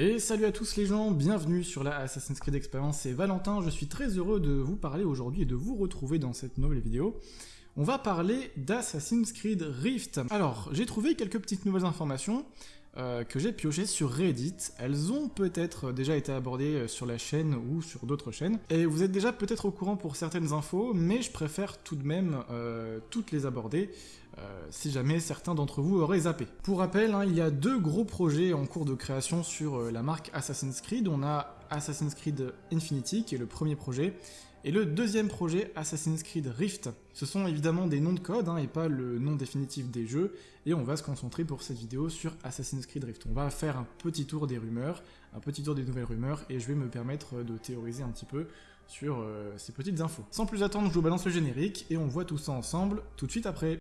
Et salut à tous les gens, bienvenue sur la Assassin's Creed Experience, c'est Valentin, je suis très heureux de vous parler aujourd'hui et de vous retrouver dans cette nouvelle vidéo. On va parler d'Assassin's Creed Rift. Alors, j'ai trouvé quelques petites nouvelles informations euh, que j'ai piochées sur Reddit. Elles ont peut-être déjà été abordées euh, sur la chaîne ou sur d'autres chaînes. Et vous êtes déjà peut-être au courant pour certaines infos, mais je préfère tout de même euh, toutes les aborder euh, si jamais certains d'entre vous auraient zappé. Pour rappel, hein, il y a deux gros projets en cours de création sur euh, la marque Assassin's Creed. On a Assassin's Creed Infinity, qui est le premier projet, et le deuxième projet, Assassin's Creed Rift. Ce sont évidemment des noms de code, hein, et pas le nom définitif des jeux, et on va se concentrer pour cette vidéo sur Assassin's Creed Rift. On va faire un petit tour des rumeurs, un petit tour des nouvelles rumeurs, et je vais me permettre de théoriser un petit peu sur euh, ces petites infos. Sans plus attendre, je vous balance le générique, et on voit tout ça ensemble tout de suite après.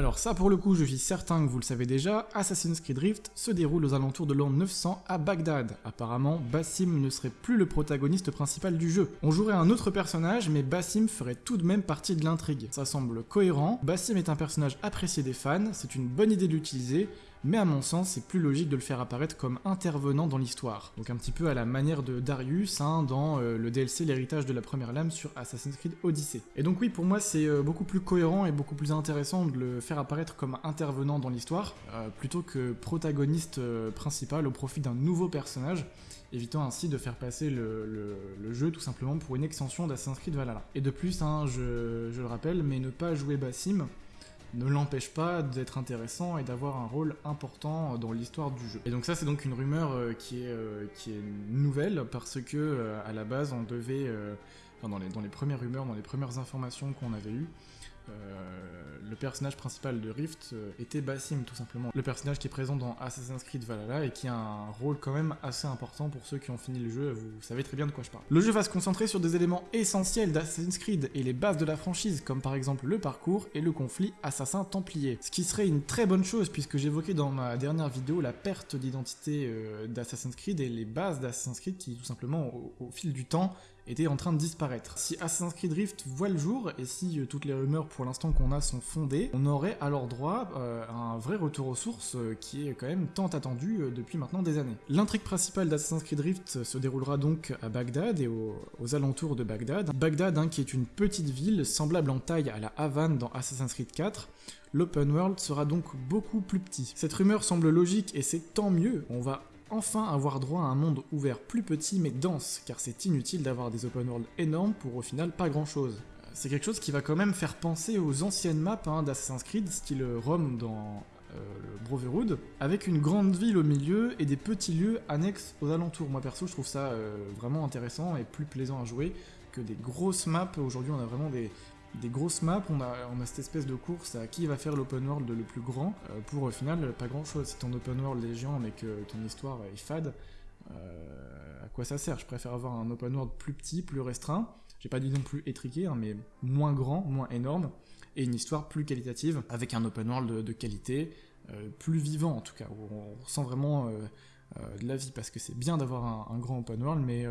Alors ça pour le coup je suis certain que vous le savez déjà, Assassin's Creed Rift se déroule aux alentours de l'an 900 à Bagdad. Apparemment, Bassim ne serait plus le protagoniste principal du jeu. On jouerait un autre personnage, mais Bassim ferait tout de même partie de l'intrigue. Ça semble cohérent, Bassim est un personnage apprécié des fans, c'est une bonne idée de l'utiliser, mais à mon sens, c'est plus logique de le faire apparaître comme intervenant dans l'histoire. Donc un petit peu à la manière de Darius hein, dans euh, le DLC L'héritage de la première lame sur Assassin's Creed Odyssey. Et donc oui, pour moi, c'est euh, beaucoup plus cohérent et beaucoup plus intéressant de le faire apparaître comme intervenant dans l'histoire, euh, plutôt que protagoniste principal au profit d'un nouveau personnage, évitant ainsi de faire passer le, jeu tout simplement pour une extension d'Assassin's Creed Valhalla. Et de plus, hein, je, je le rappelle, mais ne pas jouer Bassim, ne l'empêche pas d'être intéressant et d'avoir un rôle important dans l'histoire du jeu. Et donc ça c'est donc une rumeur euh, qui, est, euh, qui est nouvelle parce que euh, à la base on devait, enfin dans les, premières rumeurs, dans les premières informations qu'on avait eues, le personnage principal de Rift euh, était Bassim tout simplement. Le personnage qui est présent dans Assassin's Creed Valhalla et qui a un rôle quand même assez important pour ceux qui ont fini le jeu, vous savez très bien de quoi je parle. Le jeu va se concentrer sur des éléments essentiels d'Assassin's Creed et les bases de la franchise, comme par exemple le parcours et le conflit assassin-templier. Ce qui serait une très bonne chose puisque j'évoquais dans ma dernière vidéo la perte d'identité euh, d'Assassin's Creed et les bases d'Assassin's Creed qui tout simplement au fil du temps était en train de disparaître. Si Assassin's Creed Rift voit le jour, et si euh, toutes les rumeurs pour l'instant qu'on a sont fondées, on aurait alors droit euh, à un vrai retour aux sources euh, qui est quand même tant attendu depuis maintenant des années. L'intrigue principale d'Assassin's Creed Rift se déroulera donc à Bagdad et aux, alentours de Bagdad. Bagdad hein, qui est une petite ville semblable en taille à la Havane dans Assassin's Creed 4, l'open world sera donc beaucoup plus petit. Cette rumeur semble logique et c'est tant mieux, on va enfin avoir droit à un monde ouvert plus petit mais dense, car c'est inutile d'avoir des open world énormes pour au final pas grand chose. C'est quelque chose qui va quand même faire penser aux anciennes maps hein, d'Assassin's Creed, style Rome dans euh, le Brotherhood, avec une grande ville au milieu et des petits lieux annexes aux alentours. Moi perso je trouve ça euh, vraiment intéressant et plus plaisant à jouer que des grosses maps. Aujourd'hui on a vraiment des, des grosses maps, on a, on a cette espèce de course à qui va faire l'open world le plus grand, euh, pour au final pas grand chose. Si ton open world est géant mais que ton histoire est fade, euh, à quoi ça sert? Je préfère avoir un open world plus petit, plus restreint, j'ai pas dit non plus étriqué, hein, mais moins grand, moins énorme, et une histoire plus qualitative, avec un open world de, qualité, euh, plus vivant en tout cas, où on ressent vraiment de la vie, parce que c'est bien d'avoir un, un, grand open world, mais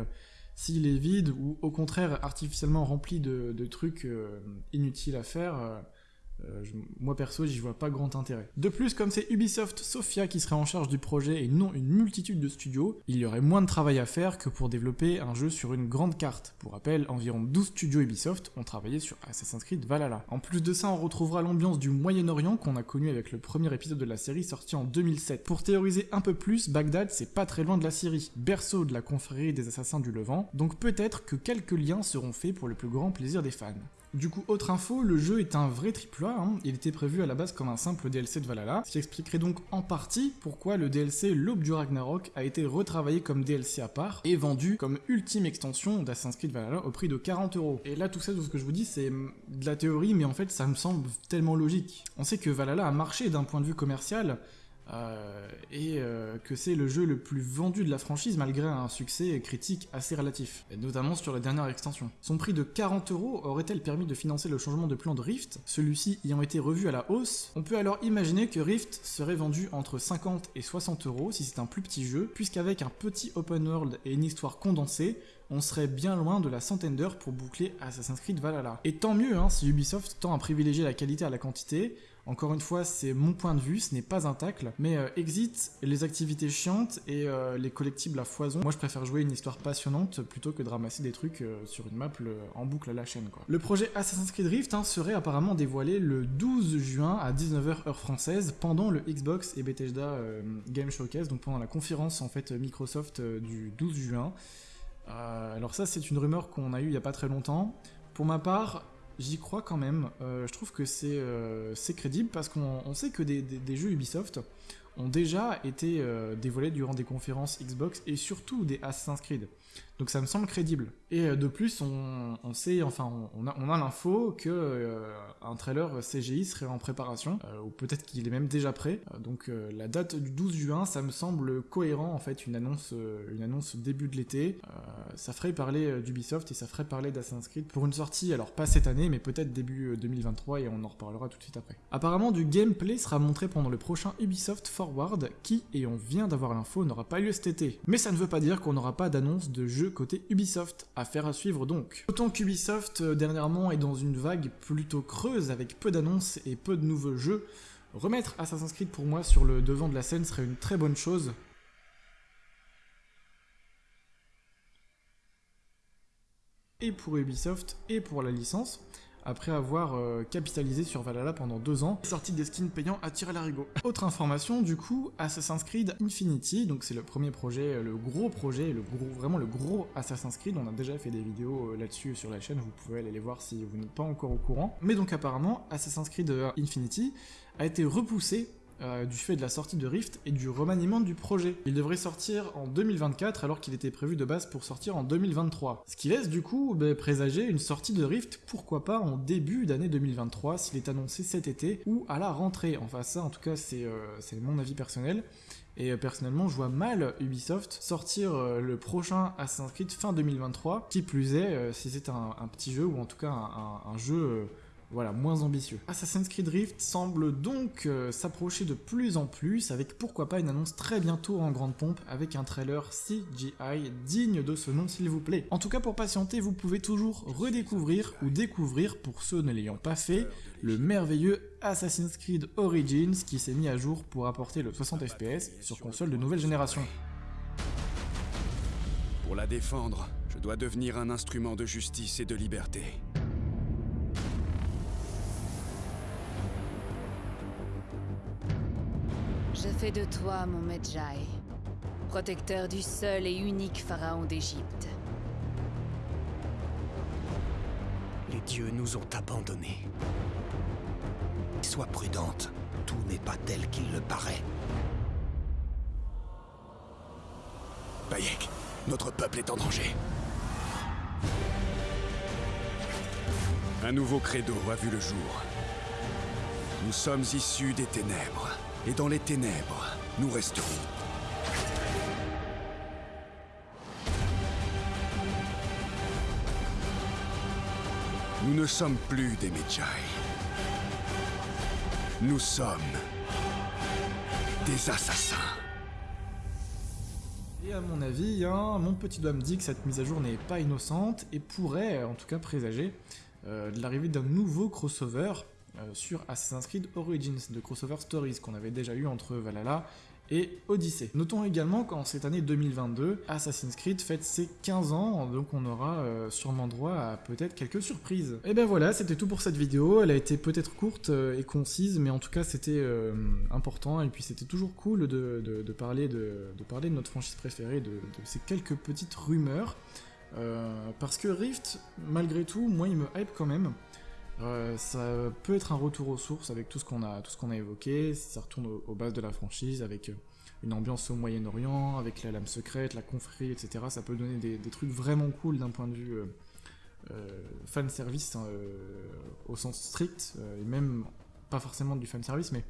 s'il est vide ou au contraire artificiellement rempli de, trucs euh, inutiles à faire, euh, moi perso, j'y vois pas grand intérêt. De plus, comme c'est Ubisoft Sophia qui serait en charge du projet et non une multitude de studios, il y aurait moins de travail à faire que pour développer un jeu sur une grande carte. Pour rappel, environ 12 studios Ubisoft ont travaillé sur Assassin's Creed Valhalla. En plus de ça, on retrouvera l'ambiance du Moyen-Orient qu'on a connu avec le premier épisode de la série sorti en 2007. Pour théoriser un peu plus, Bagdad c'est pas très loin de la Syrie, berceau de la confrérie des assassins du Levant, donc peut-être que quelques liens seront faits pour le plus grand plaisir des fans. Du coup, autre info, le jeu est un vrai AAA, hein. il était prévu à la base comme un simple DLC de Valhalla, ce qui expliquerait donc en partie pourquoi le DLC L'Aube du Ragnarok a été retravaillé comme DLC à part et vendu comme ultime extension d'Assassin's Creed Valhalla au prix de 40 euros. Et là, tout ça, tout ce que je vous dis, c'est de la théorie, mais en fait, ça me semble tellement logique. On sait que Valhalla a marché d'un point de vue commercial, euh, et euh, que c'est le jeu le plus vendu de la franchise malgré un succès critique assez relatif, notamment sur la dernière extension. Son prix de 40 euros aurait-elle permis de financer le changement de plan de Rift, celui-ci ayant été revu à la hausse On peut alors imaginer que Rift serait vendu entre 50 et 60 euros si c'est un plus petit jeu, puisqu'avec un petit open world et une histoire condensée, on serait bien loin de la centaine d'heures pour boucler Assassin's Creed Valhalla. Et tant mieux hein, si Ubisoft tend à privilégier la qualité à la quantité, encore une fois, c'est mon point de vue, ce n'est pas un tacle, mais euh, exit les activités chiantes et euh, les collectibles à foison. Moi, je préfère jouer une histoire passionnante plutôt que de ramasser des trucs euh, sur une map en boucle à la chaîne. Le projet Assassin's Creed Rift hein, serait apparemment dévoilé le 12 juin à 19h heure française pendant le Xbox et Bethesda Game Showcase, donc pendant la conférence en fait Microsoft du 12 juin. Alors ça, c'est une rumeur qu'on a eue il y a pas très longtemps. Pour ma part, j'y crois quand même. Euh, je trouve que euh, c'est crédible parce qu'on sait que des, jeux Ubisoft ont déjà été euh, dévoilés durant des conférences Xbox et surtout des Assassin's Creed. Donc ça me semble crédible. Et euh, de plus, on, sait, enfin, on, a, l'info que euh, un trailer CGI serait en préparation, euh, ou peut-être qu'il est même déjà prêt. donc la date du 12 juin, ça me semble cohérent en fait, une annonce, une annonce début de l'été. ça ferait parler d'Ubisoft et ça ferait parler d'Assassin's Creed pour une sortie, alors pas cette année, mais peut-être début 2023 et on en reparlera tout de suite après. Apparemment, du gameplay sera montré pendant le prochain Ubisoft Forward, qui, et on vient d'avoir l'info, n'aura pas lieu cet été. Mais ça ne veut pas dire qu'on n'aura pas d'annonce de côté Ubisoft. Affaire à suivre donc. Autant qu'Ubisoft euh, dernièrement est dans une vague plutôt creuse avec peu d'annonces et peu de nouveaux jeux, remettre Assassin's Creed pour moi sur le devant de la scène serait une très bonne chose. Et pour Ubisoft et pour la licence après avoir euh, capitalisé sur Valhalla pendant deux ans, sorti des skins payants à tirer l'arigot. Autre information, du coup, Assassin's Creed Infinity, donc c'est le premier projet, euh, le gros projet, le gros, vraiment le gros Assassin's Creed, on a déjà fait des vidéos euh, là-dessus sur la chaîne, vous pouvez aller les voir si vous n'êtes pas encore au courant. Mais donc apparemment, Assassin's Creed Infinity a été repoussé euh, du fait de la sortie de Rift et du remaniement du projet. Il devrait sortir en 2024 alors qu'il était prévu de base pour sortir en 2023. Ce qui laisse du coup bah, présager une sortie de Rift, pourquoi pas en début d'année 2023 s'il est annoncé cet été ou à la rentrée. Enfin ça en tout cas c'est euh, mon avis personnel. Et euh, personnellement, je vois mal Ubisoft sortir le prochain Assassin's Creed fin 2023, qui plus est, si c'est un, petit jeu, ou en tout cas un jeu voilà, moins ambitieux. Assassin's Creed Rift semble donc euh, s'approcher de plus en plus, avec pourquoi pas une annonce très bientôt en grande pompe, avec un trailer CGI digne de ce nom s'il vous plaît. En tout cas pour patienter, vous pouvez toujours redécouvrir ou découvrir, pour ceux ne l'ayant pas fait, le merveilleux Assassin's Creed Origins qui s'est mis à jour pour apporter le 60 fps sur console de nouvelle génération. Pour la défendre, je dois devenir un instrument de justice et de liberté. Je fais de toi mon Medjay, protecteur du seul et unique pharaon d'Égypte. Les dieux nous ont abandonnés. Sois prudente, tout n'est pas tel qu'il le paraît. Bayek, notre peuple est en danger. Un nouveau credo a vu le jour. Nous sommes issus des ténèbres. Et dans les ténèbres, nous resterons. Nous ne sommes plus des Medjay. Nous sommes des assassins. Et à mon avis, hein, mon petit doigt me dit que cette mise à jour n'est pas innocente et pourrait, en tout cas, présager euh, l'arrivée d'un nouveau crossover sur Assassin's Creed Origins de Crossover Stories qu'on avait déjà eu entre Valhalla et Odyssey. Notons également qu'en cette année 2022, Assassin's Creed fête ses 15 ans, donc on aura euh, sûrement droit à peut-être quelques surprises. Et ben voilà, c'était tout pour cette vidéo, elle a été peut-être courte euh, et concise, mais en tout cas c'était important, et puis c'était toujours cool de, parler de, parler de notre franchise préférée, de, ces quelques petites rumeurs, parce que Rift, malgré tout, moi il me hype quand même, euh, ça peut être un retour aux sources avec tout ce qu'on a, tout ce qu'on a évoqué. Ça retourne aux, bases de la franchise avec euh, une ambiance au Moyen-Orient, avec la lame secrète, la confrérie, etc. Ça peut donner des, trucs vraiment cool d'un point de vue euh, fan service hein, au sens strict, et même pas forcément du fan service, mais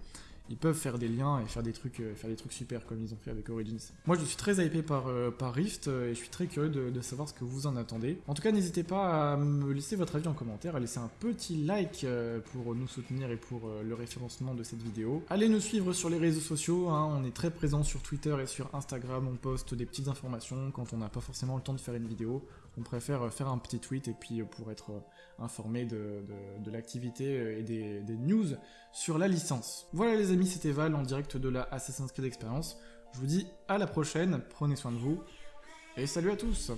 ils peuvent faire des liens et faire des trucs, euh, faire des trucs super comme ils ont fait avec Origins. Moi, je suis très hypé par, euh, Rift euh, et je suis très curieux de, savoir ce que vous en attendez. En tout cas, n'hésitez pas à me laisser votre avis en commentaire, à laisser un petit like pour nous soutenir et pour le référencement de cette vidéo. Allez nous suivre sur les réseaux sociaux, hein, on est très présent sur Twitter et sur Instagram, on poste des petites informations quand on n'a pas forcément le temps de faire une vidéo. On préfère faire un petit tweet et puis pour être informé de, l'activité et des news sur la licence. Voilà les amis, c'était Val en direct de la Assassin's Creed Experience. Je vous dis à la prochaine, prenez soin de vous et salut à tous